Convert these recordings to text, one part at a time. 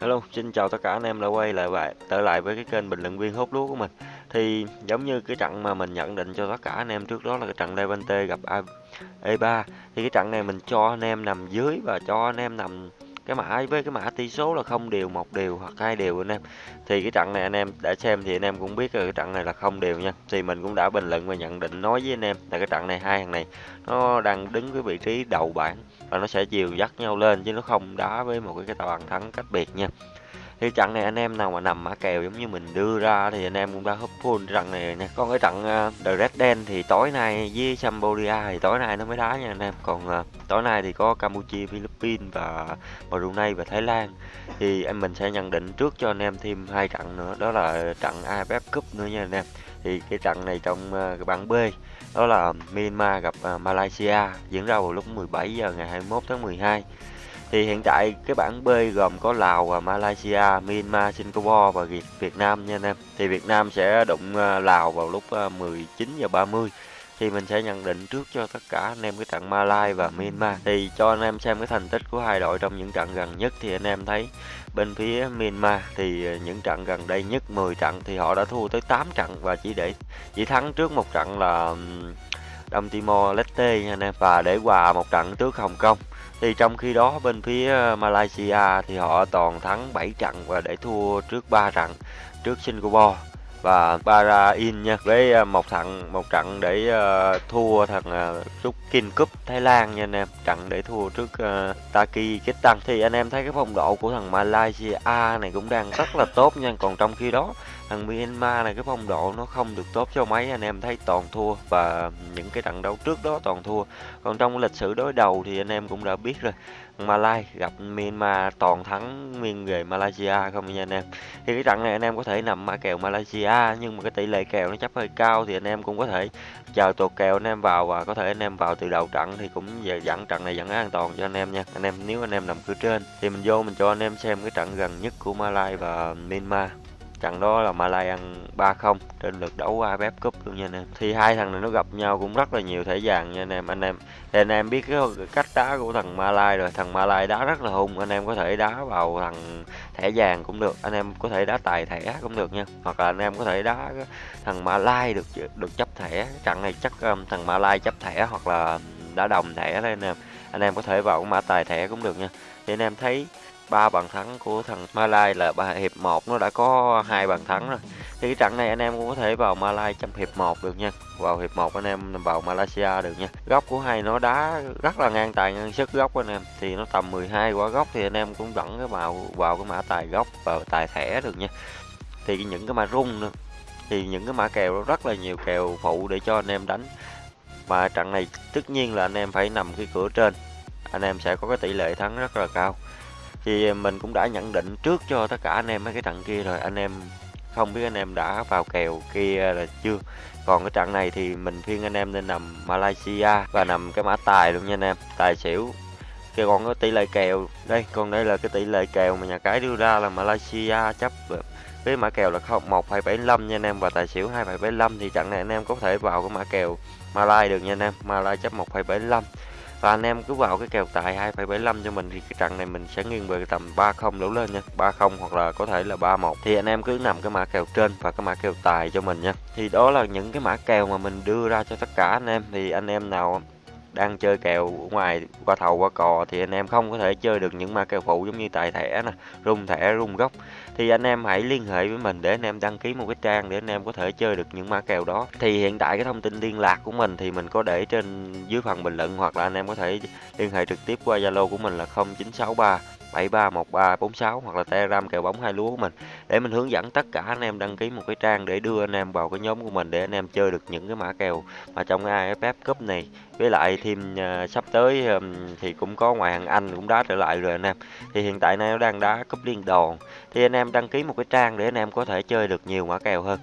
Hello, xin chào tất cả anh em đã quay lại và trở lại với cái kênh bình luận viên hút lúa của mình. Thì giống như cái trận mà mình nhận định cho tất cả anh em trước đó là cái trận Levante gặp E3 thì cái trận này mình cho anh em nằm dưới và cho anh em nằm cái mã với cái mã tỷ số là không đều, một đều hoặc hai đều anh em. Thì cái trận này anh em đã xem thì anh em cũng biết rồi, cái trận này là không đều nha. Thì mình cũng đã bình luận và nhận định nói với anh em là cái trận này hai thằng này nó đang đứng cái vị trí đầu bảng và nó sẽ chiều dắt nhau lên chứ nó không đá với một cái cái bàn thắng cách biệt nha thì trận này anh em nào mà nằm mã kèo giống như mình đưa ra thì anh em cũng đã húp full trận này nha. Còn cái trận uh, The Red Den thì tối nay với Cambodia thì tối nay nó mới đá nha anh em. Còn uh, tối nay thì có Campuchia Philippines và Brunei và Thái Lan. Thì em mình sẽ nhận định trước cho anh em thêm hai trận nữa đó là trận AFF Cup nữa nha anh em. Thì cái trận này trong uh, bảng B đó là Myanmar gặp uh, Malaysia diễn ra vào lúc 17 giờ ngày 21 tháng 12 thì hiện tại cái bảng B gồm có Lào và Malaysia, Myanmar, Singapore và Việt Nam nha anh em. Thì Việt Nam sẽ đụng ờ, Lào vào lúc ờ, 19 giờ 30 thì mình sẽ nhận định trước cho tất cả anh em cái trận Malai và Myanmar thì cho anh em xem cái thành tích của hai đội trong những trận gần nhất thì anh em thấy bên phía Myanmar thì ờ, những trận gần đây nhất 10 trận thì họ đã thua tới 8 trận và chỉ để chỉ thắng trước một trận là Đông Timor Leste nha anh em và để hòa một trận trước Hồng Kông. Thì trong khi đó, bên phía ờ, Malaysia thì họ toàn thắng 7 trận và để thua trước 3 trận trước Singapore và Bahrain nha với ờ, một thằng một trận để uh, thua thằng ờ, uh, trúc King Cup Thái Lan nha anh em. Trận để thua trước uh, Taki Ketan thì anh em thấy cái phong độ của thằng Malaysia này cũng đang rất là tốt nha. Còn trong khi đó thằng Myanmar này cái phong độ nó không được tốt cho mấy. Anh em thấy toàn thua và những cái trận đấu trước đó toàn thua. Còn trong lịch sử đối đầu thì anh em cũng đã biết rồi Malay gặp Myanmar toàn thắng miên về Malaysia không nha anh em. Thì cái trận này anh em có thể nằm mã kèo Malaysia nhưng mà cái tỷ lệ kèo nó chấp hơi cao thì anh em cũng có thể chờ tuột kèo anh em vào và có thể anh em vào từ đầu trận thì cũng về dẫn trận này dẫn an toàn cho anh em nha. Anh em, nếu anh em nằm cửa trên thì mình vô mình cho anh em xem cái trận gần nhất của Malai và Myanmar trận đó là Malay ăn 3-0 trên lượt đấu AFF Cup luôn nha anh em. Thì hai thằng này nó gặp nhau cũng rất là nhiều thể vàng nha anh em. Anh em thì anh em biết cái cách đá của thằng Malay rồi. Thằng Malay đá rất là hung anh em có thể đá vào thằng thẻ vàng cũng được. Anh em có thể đá tài thẻ cũng được nha. Hoặc là anh em có thể đá thằng Malay được được chấp thẻ. Trận này chắc um, thằng Malay chấp thẻ hoặc là đá đồng thẻ đây anh em. Anh em có thể vào mã tài thẻ cũng được nha. Thì anh em thấy ba bàn thắng của thằng Malai là ba hiệp 1 nó đã có hai bàn thắng rồi. Thì cái trận này anh em cũng có thể vào Malai trong hiệp 1 được nha. Vào hiệp 1 anh em vào Malaysia được nha. Góc của hai nó đá rất là ngang tài, ngang sức góc anh em. Thì nó tầm 12 quả góc thì anh em cũng dẫn cái vào vào cái mã tài góc và tài thẻ được nha. Thì những cái mã rung nữa. Thì những cái mã kèo rất là nhiều kèo phụ để cho anh em đánh. Mà trận này tất nhiên là anh em phải nằm cái cửa trên. Anh em sẽ có cái tỷ lệ thắng rất là cao thì mình cũng đã nhận định trước cho tất cả anh em mấy cái trận kia rồi. Anh em không biết anh em đã vào kèo kia là chưa. Còn cái trận này thì mình khuyên anh em nên nằm Malaysia và nằm cái mã tài luôn nha anh em. Tài xỉu. Cái còn có tỷ lệ kèo. Đây còn đây là cái tỷ lệ kèo mà nhà cái đưa ra là Malaysia chấp với mã kèo là không, một, hai, bảy nha anh em. Và tài xỉu hai, bảy thì trận này anh em có thể vào cái mã kèo Malay được nha anh em. Malay chấp một, hai, bảy và anh em cứ vào cái kèo tài 2,75 cho mình thì cái trận này mình sẽ nghiêng về tầm 30 đổ lên nha. 30 hoặc là có thể là 31 thì anh em cứ nằm cái mã kèo trên và cái mã kèo tài cho mình nha. Thì đó là những cái mã kèo mà mình đưa ra cho tất cả anh em. Thì anh em nào đang chơi kèo ngoài qua thầu qua cò thì anh em không có thể chơi được những ma kèo phụ giống như tài thẻ nè, rung thẻ, rung gốc. Thì anh em hãy liên hệ với mình để anh em đăng ký một cái trang để anh em có thể chơi được những ma kèo đó. Thì hiện tại cái thông tin liên lạc của mình thì mình có để trên dưới phần bình luận hoặc là anh em có thể liên hệ trực tiếp qua zalo của mình là 0963 731346 hoặc là Telegram kèo bóng hai lúa của mình để mình hướng dẫn tất cả anh em đăng ký một cái trang để đưa anh em vào cái nhóm của mình để anh em chơi được những cái mã kèo mà trong cái AFF Cup này. Với lại thêm uh, sắp tới um, thì cũng có ngoài hạng Anh cũng đá trở lại rồi anh em. Thì hiện tại nay nó đang đá cúp liên đoàn. Thì anh em đăng ký một cái trang để anh em có thể chơi được nhiều mã kèo hơn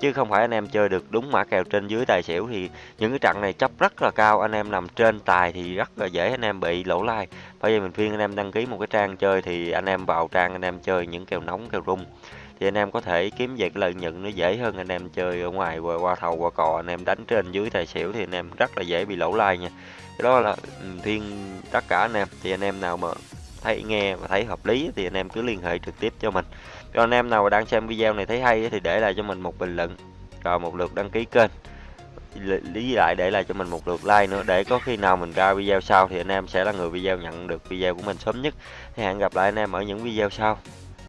chứ không phải anh em chơi được đúng mã kèo trên dưới tài xỉu thì những cái trận này chấp rất là cao anh em nằm trên tài thì rất là dễ anh em bị lỗ lai bây giờ mình khuyên anh em đăng ký một cái trang chơi thì anh em vào trang anh em chơi những kèo nóng kèo rung thì anh em có thể kiếm về cái lợi nhuận nó dễ hơn anh em chơi ở ngoài qua, qua thầu qua cò anh em đánh trên dưới tài xỉu thì anh em rất là dễ bị lỗ lai nha cái đó là khuyên tất cả anh em thì anh em nào mà thấy nghe và thấy hợp lý thì anh em cứ liên hệ trực tiếp cho mình còn anh em nào mà đang xem video này thấy hay thì để lại cho mình một bình luận, rồi một lượt đăng ký kênh. Lý lại để lại cho mình một lượt like nữa, để có khi nào mình ra video sau thì anh em sẽ là người video nhận được video của mình sớm nhất. Thì hẹn gặp lại anh em ở những video sau.